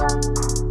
Música